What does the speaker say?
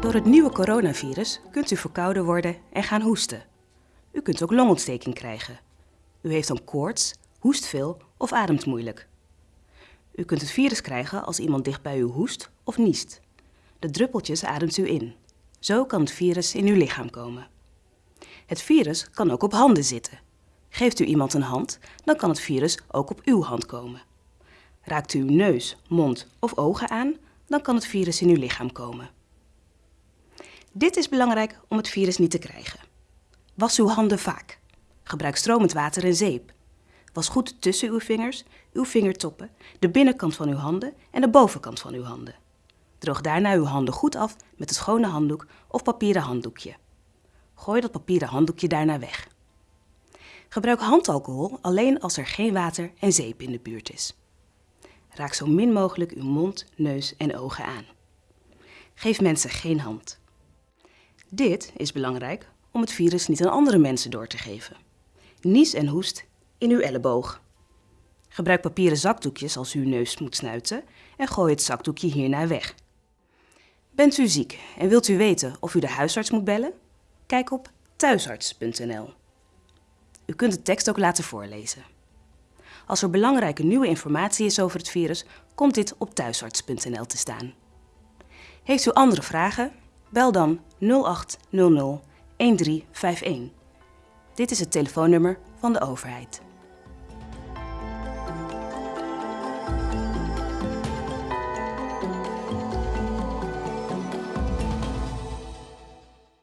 Door het nieuwe coronavirus kunt u verkouden worden en gaan hoesten. U kunt ook longontsteking krijgen. U heeft dan koorts, hoest veel of ademt moeilijk. U kunt het virus krijgen als iemand dicht bij u hoest of niest. De druppeltjes ademt u in. Zo kan het virus in uw lichaam komen. Het virus kan ook op handen zitten. Geeft u iemand een hand, dan kan het virus ook op uw hand komen. Raakt u uw neus, mond of ogen aan, dan kan het virus in uw lichaam komen. Dit is belangrijk om het virus niet te krijgen. Was uw handen vaak. Gebruik stromend water en zeep. Was goed tussen uw vingers, uw vingertoppen, de binnenkant van uw handen en de bovenkant van uw handen. Droog daarna uw handen goed af met een schone handdoek of papieren handdoekje. Gooi dat papieren handdoekje daarna weg. Gebruik handalcohol alleen als er geen water en zeep in de buurt is. Raak zo min mogelijk uw mond, neus en ogen aan. Geef mensen geen hand. Dit is belangrijk om het virus niet aan andere mensen door te geven. Nies en hoest in uw elleboog. Gebruik papieren zakdoekjes als u uw neus moet snuiten en gooi het zakdoekje hierna weg. Bent u ziek en wilt u weten of u de huisarts moet bellen? Kijk op thuisarts.nl. U kunt de tekst ook laten voorlezen. Als er belangrijke nieuwe informatie is over het virus, komt dit op thuisarts.nl te staan. Heeft u andere vragen? Bel dan 0800 1351. Dit is het telefoonnummer van de overheid.